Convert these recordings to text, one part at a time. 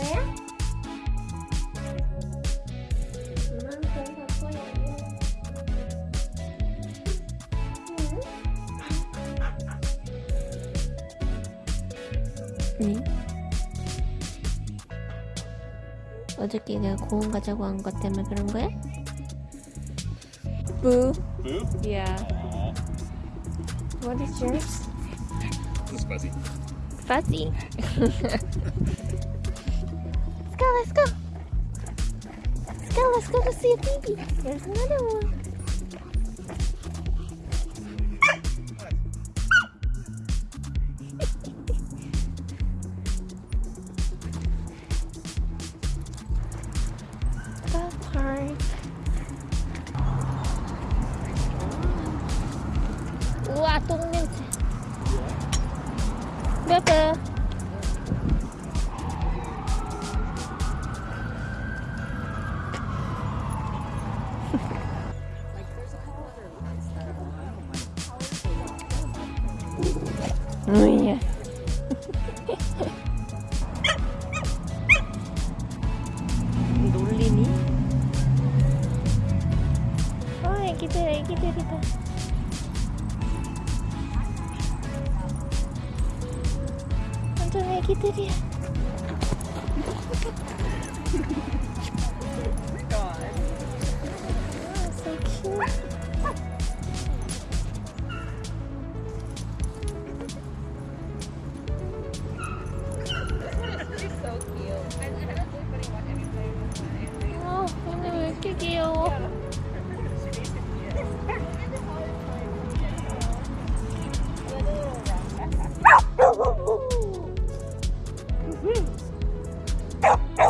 있어요? 이만큼 바꿔야 돼. 네. 어저께 내가 고운 가자고 한 것 때문에 그런 거야? Boo. Boo? Yeah. Aww. What is yours? It's fuzzy. Fuzzy. Go, let's go. Let's go, let's go to see a baby. There's another one. 와, nuinya duli nih. Oh kita kita kita Untungnya kita dia. Ha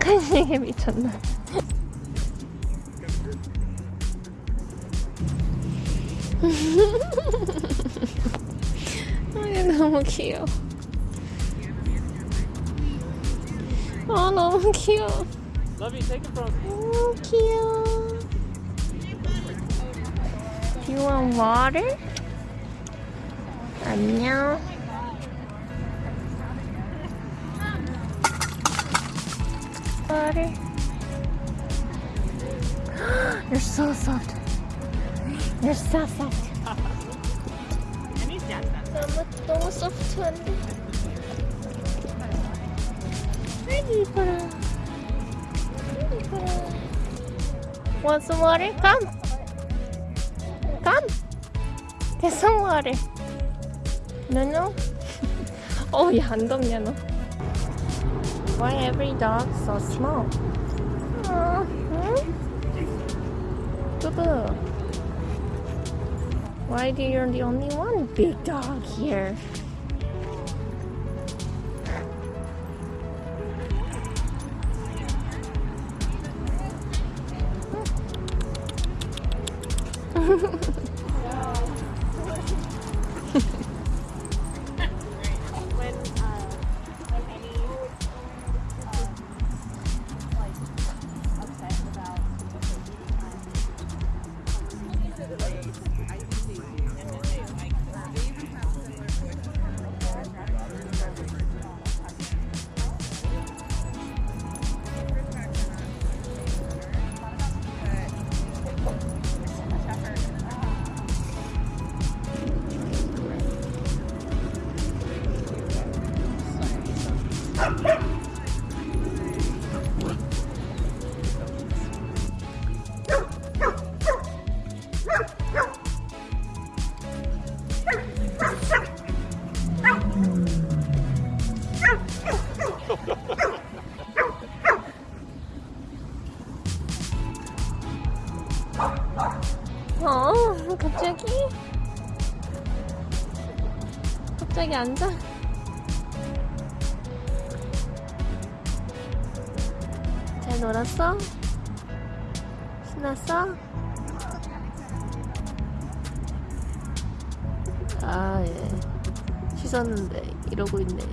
간식에 미쳤나? 아, 얘 너무 귀여워. 아, 너무 귀여워. Love you, take it from. 너무 귀여워. Do you want water? 안녕. Water. You're so soft. You're so soft. 너무 너무 소프트한데. 아이 이뻐라. 아이 이뻐라. Want some water? Come. Come. Get some water. No, no. oh, yeah, 안 덥냐 know? Why every dog so small? Uh, hmm? Boo boo. Why do you're the only one big dog here? 갑자기 앉아? 잘 놀았어? 신났어? 아, 예. 씻었는데 이러고 있네.